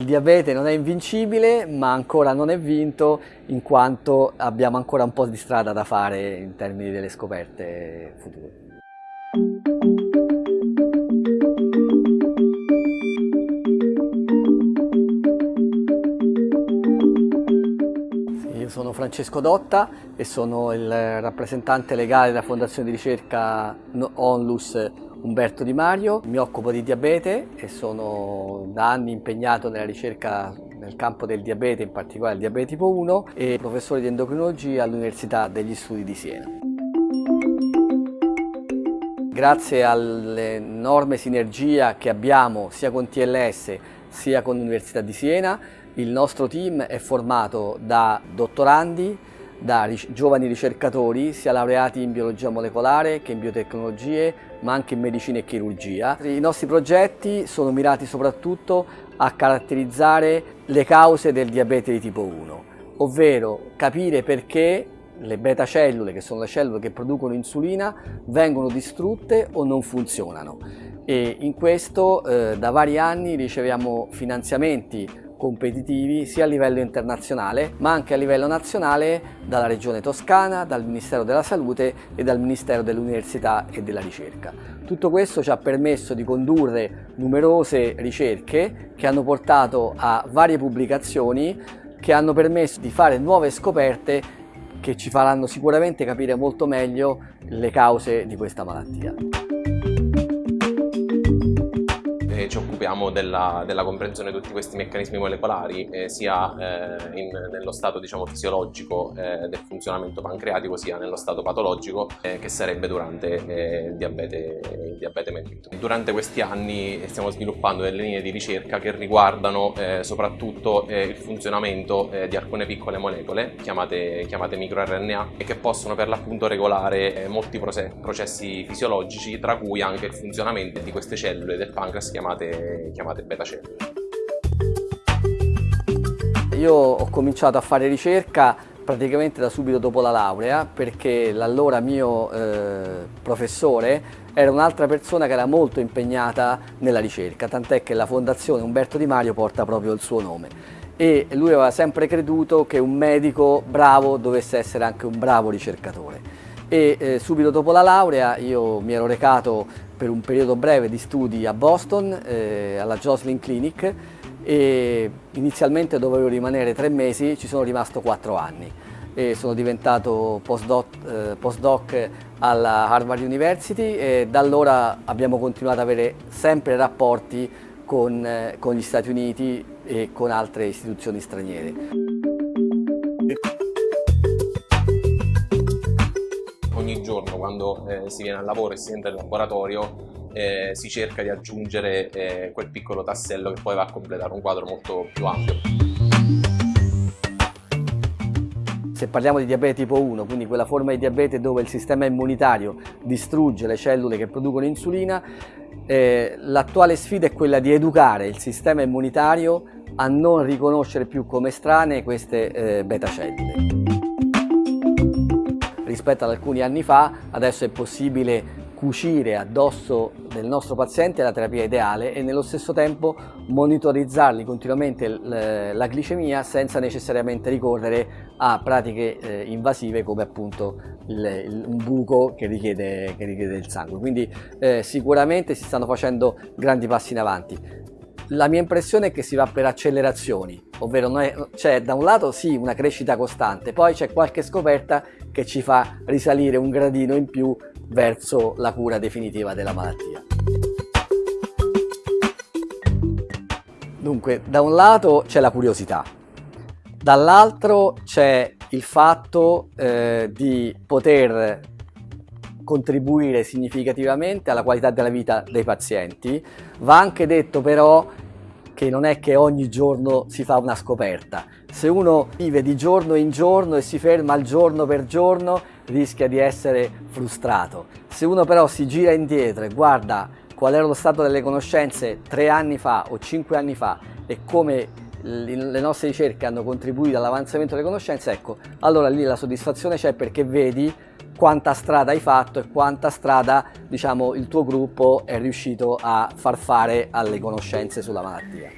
Il diabete non è invincibile, ma ancora non è vinto, in quanto abbiamo ancora un po' di strada da fare in termini delle scoperte future. Io sono Francesco Dotta e sono il rappresentante legale della Fondazione di ricerca Onlus Umberto Di Mario, mi occupo di diabete e sono da anni impegnato nella ricerca nel campo del diabete, in particolare il diabete tipo 1 e professore di endocrinologia all'Università degli Studi di Siena. Grazie all'enorme sinergia che abbiamo sia con TLS sia con l'Università di Siena, il nostro team è formato da dottorandi, da giovani ricercatori, sia laureati in biologia molecolare che in biotecnologie, ma anche in medicina e chirurgia. I nostri progetti sono mirati soprattutto a caratterizzare le cause del diabete di tipo 1, ovvero capire perché le beta cellule, che sono le cellule che producono insulina, vengono distrutte o non funzionano. E in questo eh, da vari anni riceviamo finanziamenti competitivi sia a livello internazionale ma anche a livello nazionale dalla Regione Toscana, dal Ministero della Salute e dal Ministero dell'Università e della Ricerca. Tutto questo ci ha permesso di condurre numerose ricerche che hanno portato a varie pubblicazioni che hanno permesso di fare nuove scoperte che ci faranno sicuramente capire molto meglio le cause di questa malattia occupiamo della, della, comprensione di tutti questi meccanismi molecolari eh, sia eh, in, nello stato diciamo, fisiologico eh, del funzionamento pancreatico sia nello stato patologico eh, che sarebbe durante eh, il diabete, il diabete mellito. Durante questi anni stiamo sviluppando delle linee di ricerca che riguardano eh, soprattutto il funzionamento di alcune piccole molecole chiamate, chiamate microRNA e che possono per l'appunto regolare molti processi fisiologici tra cui anche il funzionamento di queste cellule del pancreas chiamate chiamate, beta cellule. Io ho cominciato a fare ricerca praticamente da subito dopo la laurea perché l'allora mio eh, professore era un'altra persona che era molto impegnata nella ricerca, tant'è che la fondazione Umberto Di Mario porta proprio il suo nome e lui aveva sempre creduto che un medico bravo dovesse essere anche un bravo ricercatore e eh, subito dopo la laurea io mi ero recato per un periodo breve di studi a Boston, eh, alla Joslin Clinic e inizialmente dovevo rimanere tre mesi, ci sono rimasto quattro anni e sono diventato postdoc, eh, postdoc alla Harvard University e da allora abbiamo continuato ad avere sempre rapporti con, eh, con gli Stati Uniti e con altre istituzioni straniere. Eh, si viene al lavoro e si entra in laboratorio eh, si cerca di aggiungere eh, quel piccolo tassello che poi va a completare un quadro molto più ampio. Se parliamo di diabete tipo 1, quindi quella forma di diabete dove il sistema immunitario distrugge le cellule che producono insulina, eh, l'attuale sfida è quella di educare il sistema immunitario a non riconoscere più come estranee queste eh, beta cellule rispetto ad alcuni anni fa, adesso è possibile cucire addosso del nostro paziente la terapia ideale e nello stesso tempo monitorizzargli continuamente la glicemia senza necessariamente ricorrere a pratiche eh, invasive come appunto un buco che richiede, che richiede, il sangue. Quindi eh, sicuramente si stanno facendo grandi passi in avanti. La mia impressione è che si va per accelerazioni, ovvero c'è da un lato sì una crescita costante, poi c'è qualche scoperta che ci fa risalire un gradino in più verso la cura definitiva della malattia. Dunque, da un lato c'è la curiosità, dall'altro c'è il fatto eh, di poter contribuire significativamente alla qualità della vita dei pazienti. Va anche detto però che non è che ogni giorno si fa una scoperta. Se uno vive di giorno in giorno e si ferma al giorno per giorno rischia di essere frustrato. Se uno però si gira indietro e guarda qual era lo stato delle conoscenze tre anni fa o cinque anni fa e come le nostre ricerche hanno contribuito all'avanzamento delle conoscenze, ecco, allora lì la soddisfazione c'è perché vedi quanta strada hai fatto e quanta strada diciamo, il tuo gruppo è riuscito a far fare alle conoscenze sulla malattia.